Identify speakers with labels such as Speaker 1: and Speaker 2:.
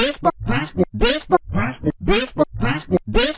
Speaker 1: baseball, baseball, baseball, baseball, baseball.